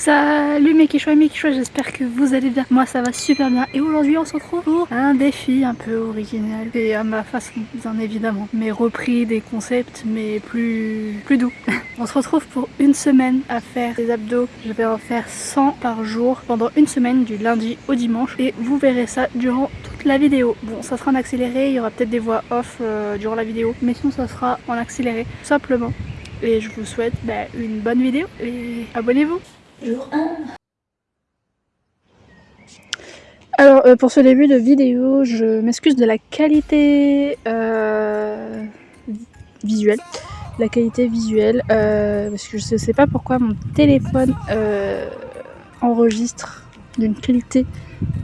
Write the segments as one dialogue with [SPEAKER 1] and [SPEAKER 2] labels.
[SPEAKER 1] Salut mes quichois et mes quichois, j'espère que vous allez bien. Moi ça va super bien et aujourd'hui on se retrouve pour un défi un peu original et à ma façon bien évidemment. Mais repris des concepts mais plus, plus doux. on se retrouve pour une semaine à faire des abdos. Je vais en faire 100 par jour pendant une semaine du lundi au dimanche et vous verrez ça durant toute la vidéo. Bon ça sera en accéléré, il y aura peut-être des voix off euh, durant la vidéo mais sinon ça sera en accéléré simplement. Et je vous souhaite bah, une bonne vidéo et abonnez-vous Jour 1 Alors euh, pour ce début de vidéo, je m'excuse de la qualité euh, visuelle. La qualité visuelle, euh, parce que je ne sais pas pourquoi mon téléphone enregistre d'une qualité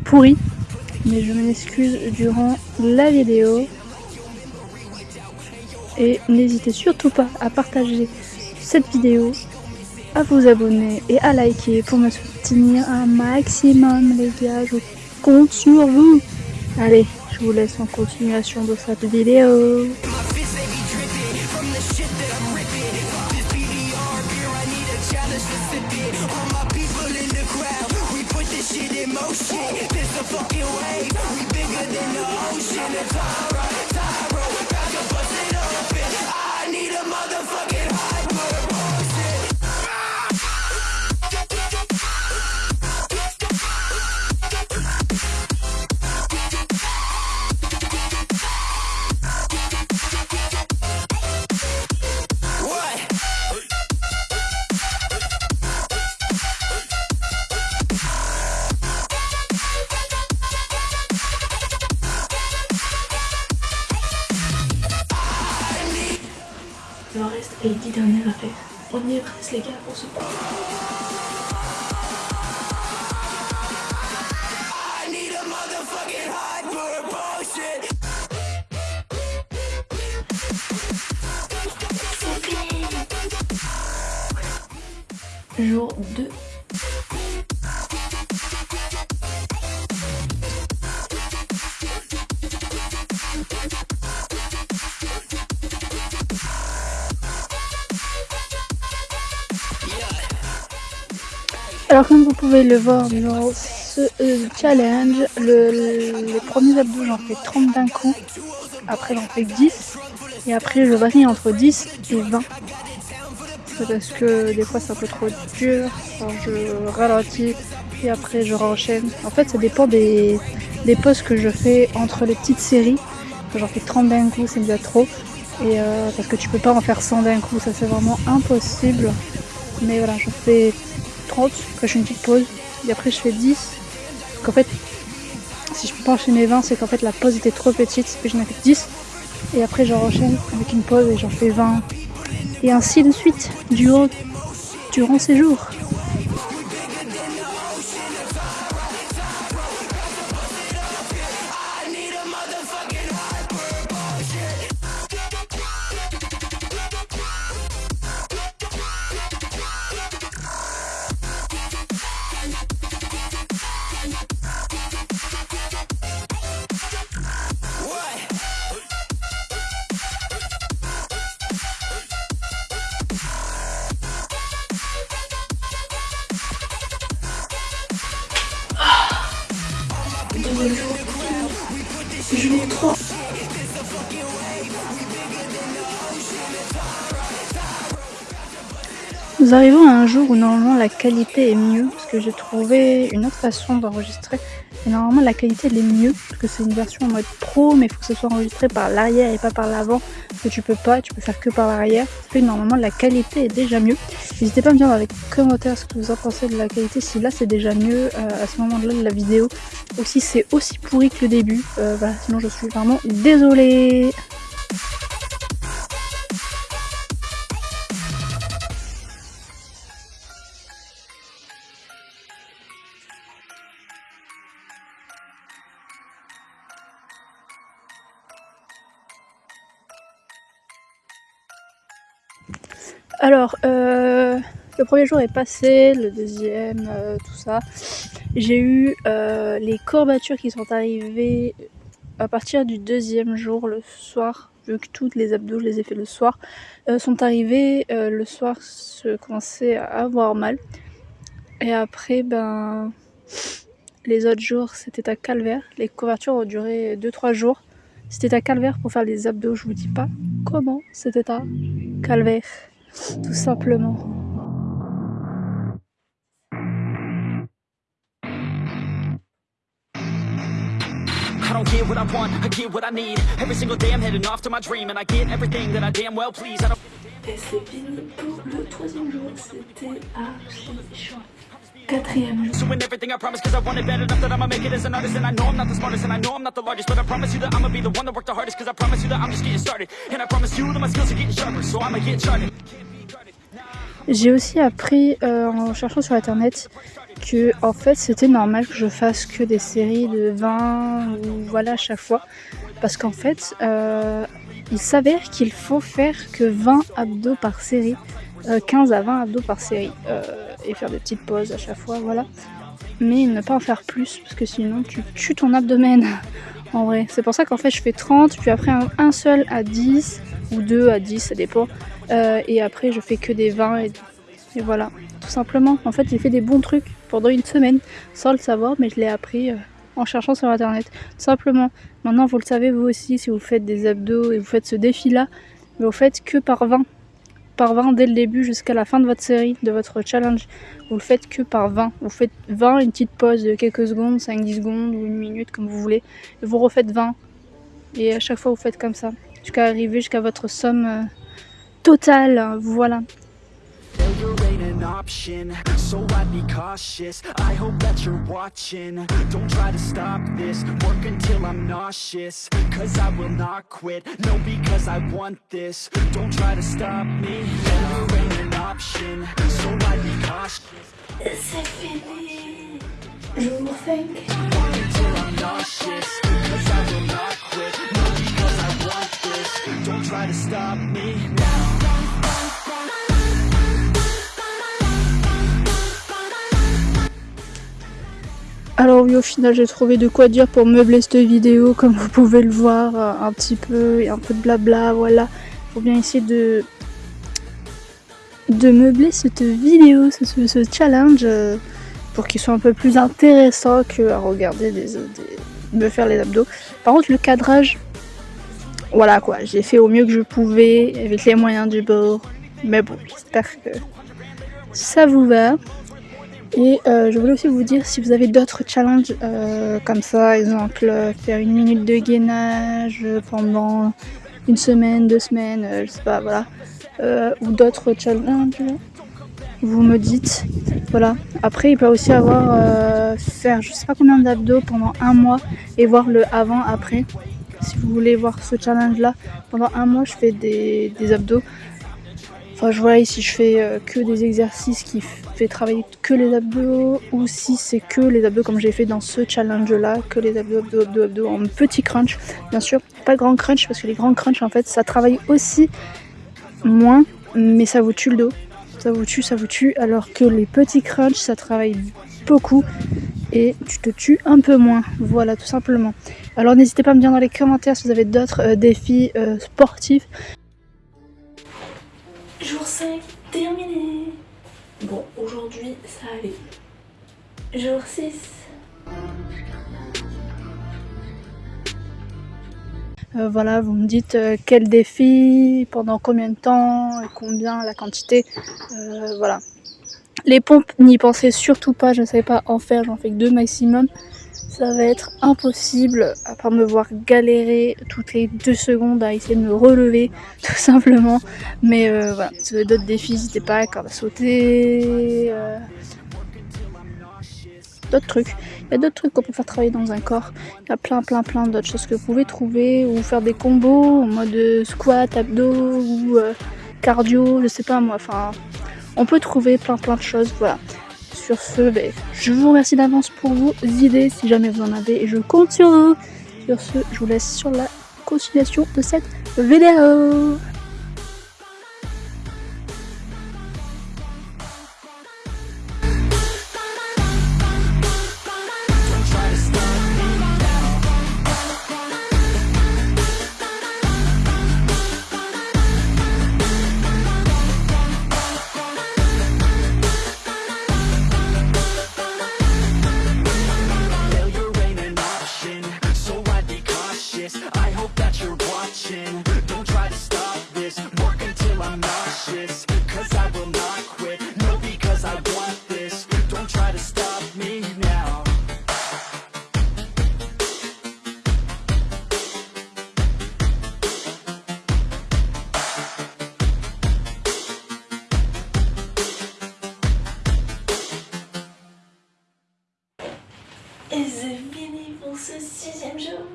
[SPEAKER 1] pourrie. Mais je m'excuse durant la vidéo. Et n'hésitez surtout pas à partager cette vidéo à vous abonner et à liker pour me soutenir un maximum les gars, je compte sur vous. Allez, je vous laisse en continuation de cette vidéo. Il On est les gars pour ce point. Jour 2 Alors comme vous pouvez le voir dans ce euh, challenge, les premiers abdos j'en fais 30 d'un coup, après j'en fais 10 et après je varie entre 10 et 20. C'est parce que des fois c'est un peu trop dur, je ralentis et après je renchaîne. En fait ça dépend des, des poses que je fais entre les petites séries. J'en fais 30 d'un coup, c'est déjà trop. Et euh, parce que tu peux pas en faire 100 d'un coup, ça c'est vraiment impossible. Mais voilà, je fais 30, après je fais une petite pause, et après je fais 10. Parce qu'en fait, si je peux pas enchaîner 20, c'est qu'en fait la pause était trop petite, et j'en ai fait 10. Et après j'en enchaîne avec une pause et j'en fais 20. Et ainsi de suite, durant, durant ces jours. Jour 3. Nous arrivons à un jour où normalement la qualité est mieux parce que j'ai trouvé une autre façon d'enregistrer. Et normalement la qualité elle est mieux parce que c'est une version en mode pro mais il faut que ce soit enregistré par l'arrière et pas par l'avant parce que tu peux pas, tu peux faire que par l'arrière. Fait normalement la qualité est déjà mieux. N'hésitez pas à me dire dans les commentaires ce que vous en pensez de la qualité si là c'est déjà mieux euh, à ce moment là de la vidéo ou si c'est aussi pourri que le début. Euh, sinon je suis vraiment désolée Alors, euh, le premier jour est passé, le deuxième, euh, tout ça. J'ai eu euh, les courbatures qui sont arrivées à partir du deuxième jour, le soir, vu que toutes les abdos, je les ai fait le soir, sont arrivées le soir, je commençais à avoir mal. Et après, ben, les autres jours, c'était à Calvaire. Les couvertures ont duré 2-3 jours. C'était à Calvaire pour faire les abdos, je vous dis pas comment c'était à Calvaire, tout simplement. I don't get what I want, I get what I need. Every single day I'm heading off to my dream, and I get everything that I damn well please. I don't. Et c'est fini pour le troisième jour, c'était archi. Quatrième everything I promise cause I want it bad enough that I'ma make it as an artist And I know I'm not the smartest and I know I'm not the largest But I promise you that I'ma be the one that worked the hardest Cause I promise you that I'm just getting started And I promise you that my skills are getting sharper So I'ma get started J'ai aussi appris euh, en cherchant sur internet que en fait c'était normal que je fasse que des séries de 20 ou voilà à chaque fois parce qu'en fait euh, il s'avère qu'il faut faire que 20 abdos par série, euh, 15 à 20 abdos par série euh, et faire des petites pauses à chaque fois, voilà. Mais ne pas en faire plus parce que sinon tu tues ton abdomen en vrai. C'est pour ça qu'en fait je fais 30, puis après un, un, seul à 10 ou deux à 10, ça dépend. Euh, et après je fais que des 20 et, voilà, tout simplement. En fait j'ai fait des bons trucs pendant une semaine sans le savoir, mais je l'ai appris euh, en cherchant sur internet. Simplement. Maintenant, vous le savez vous aussi, si vous faites des abdos et vous faites ce défi-là, vous faites que par 20. Par 20 dès le début jusqu'à la fin de votre série, de votre challenge. Vous le faites que par 20. Vous faites 20, une petite pause de quelques secondes, 5-10 secondes ou une minute comme vous voulez. Vous refaites 20. Et à chaque fois vous faites comme ça. Jusqu'à arriver jusqu'à votre somme euh, totale. Voilà. an option So I'd be cautious. I hope that you're watching. Don't try to stop this. Work until I'm nauseous Cause I will not quit. No, because I want this. Don't try to stop me. Never ain't an option So I'd be cautious. C'est fini. Alors oui, au final, j'ai trouvé de quoi dire pour meubler cette vidéo, comme vous pouvez le voir, euh, un petit peu, et un peu de blabla, voilà. Faut bien essayer de de meubler cette vidéo, ce, ce challenge, euh, pour qu'il soit un peu plus intéressant que à regarder des, me faire les abdos. Par contre, le cadrage, voilà quoi, j'ai fait au mieux que je pouvais, avec les moyens du bord. Mais bon, j'espère que ça vous va. Et euh, je voulais aussi vous dire si vous avez d'autres challenges euh, comme ça, exemple faire une minute de gainage pendant une semaine, deux semaines, euh, je sais pas, voilà, euh, ou d'autres challenges, vous me dites, voilà. Après, il peut aussi avoir euh, faire je sais pas combien d'abdos pendant un mois et voir le avant-après. Si vous voulez voir ce challenge là, pendant un mois, je fais des, des abdos. Enfin, je vois ici, je fais euh, que des exercices qui fait travailler que les abdos, ou si c'est que les abdos comme j'ai fait dans ce challenge-là, que les abdos, abdos, abdos, abdos en petit crunch. Bien sûr, pas grand crunch, parce que les grands crunch, en fait, ça travaille aussi moins, mais ça vous tue le dos. Ça vous tue, ça vous tue, alors que les petits crunch, ça travaille beaucoup et tu te tues un peu moins. Voilà, tout simplement. Alors n'hésitez pas à me dire dans les commentaires si vous avez d'autres euh, défis euh, sportifs. Jour 5 terminé. Bon, aujourd'hui ça allait. Jour 6. Euh, voilà, vous me dites euh, quel défi, pendant combien de temps, et combien, la quantité. Euh, voilà. Les pompes, n'y pensez surtout pas, je ne savais pas en faire, j'en fais que deux maximum ça va être impossible à part me voir galérer toutes les deux secondes à essayer de me relever tout simplement mais voilà si vous avez d'autres défis n'hésitez pas corde à sauter d'autres trucs il y a d'autres trucs qu'on peut faire travailler dans un corps il y a plein plein plein d'autres choses que vous pouvez trouver ou faire des combos en mode squat abdos ou euh, cardio je sais pas moi enfin on peut trouver plein plein de choses voilà sur ce, ben, je vous remercie d'avance pour vos idées si jamais vous en avez et je compte sur vous. Sur ce, je vous laisse sur la continuation de cette vidéo.
[SPEAKER 2] Ambitious Cause I will not quit. No, because I want this. Don't try to stop me now.
[SPEAKER 3] Et fini pour ce sixième jour,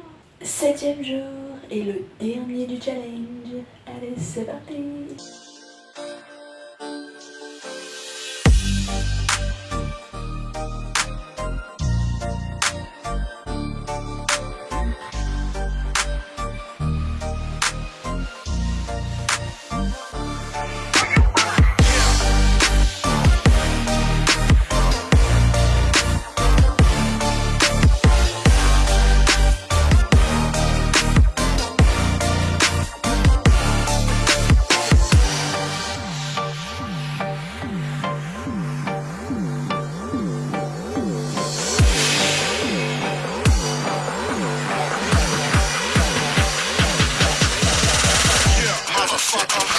[SPEAKER 3] septième jour et le dernier du challenge. Allez, c'est
[SPEAKER 1] fuck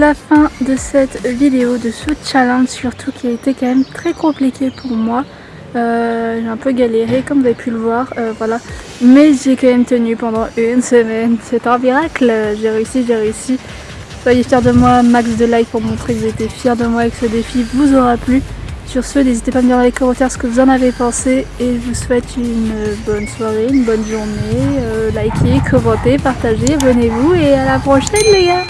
[SPEAKER 1] la fin de cette vidéo, de ce challenge surtout qui a été quand même très compliqué pour moi. Euh, j'ai un peu galéré comme vous avez pu le voir, euh, voilà. Mais j'ai quand même tenu pendant une semaine. C'est un miracle, j'ai réussi, j'ai réussi. Soyez fiers de moi, max de likes pour montrer que vous étiez fiers de moi et que ce défi vous aura plu. Sur ce, n'hésitez pas à me dire dans les commentaires ce que vous en avez pensé et je vous souhaite une bonne soirée, une bonne journée. Euh, likez, commentez, partagez, abonnez-vous et à la prochaine les gars